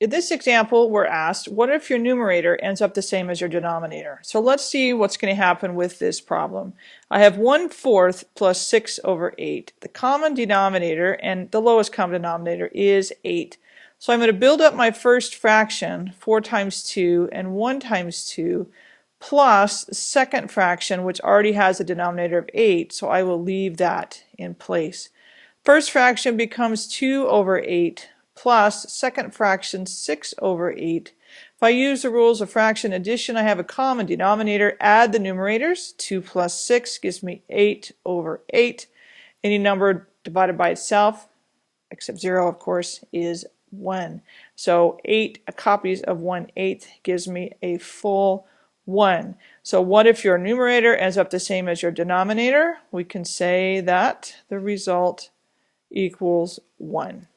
In this example, we're asked, what if your numerator ends up the same as your denominator? So let's see what's going to happen with this problem. I have 1 fourth plus 6 over 8. The common denominator and the lowest common denominator is 8. So I'm going to build up my first fraction, 4 times 2 and 1 times 2, plus second fraction, which already has a denominator of 8, so I will leave that in place. First fraction becomes 2 over 8 plus second fraction 6 over 8. If I use the rules of fraction addition, I have a common denominator. Add the numerators. 2 plus 6 gives me 8 over 8. Any number divided by itself, except 0 of course, is 1. So 8 copies of 1 8 gives me a full 1. So what if your numerator ends up the same as your denominator? We can say that the result equals 1.